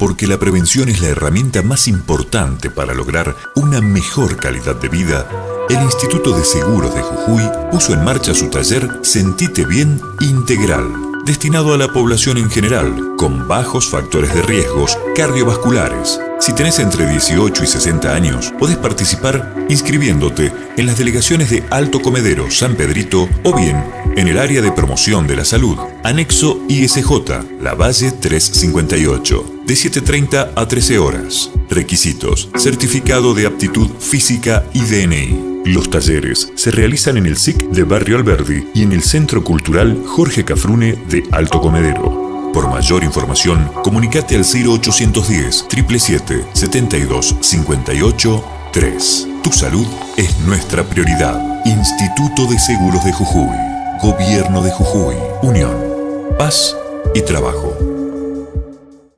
Porque la prevención es la herramienta más importante para lograr una mejor calidad de vida, el Instituto de Seguros de Jujuy puso en marcha su taller Sentite Bien Integral, destinado a la población en general, con bajos factores de riesgos cardiovasculares. Si tenés entre 18 y 60 años, podés participar inscribiéndote en las delegaciones de Alto Comedero, San Pedrito o bien en el área de promoción de la salud, anexo ISJ, La Valle 358, de 7.30 a 13 horas. Requisitos, certificado de aptitud física y DNI. Los talleres se realizan en el SIC de Barrio Alberdi y en el Centro Cultural Jorge Cafrune de Alto Comedero. Por mayor información, comunicate al 0810 777 72 58 3. Tu salud es nuestra prioridad. Instituto de Seguros de Jujuy. Gobierno de Jujuy. Unión. Paz y trabajo.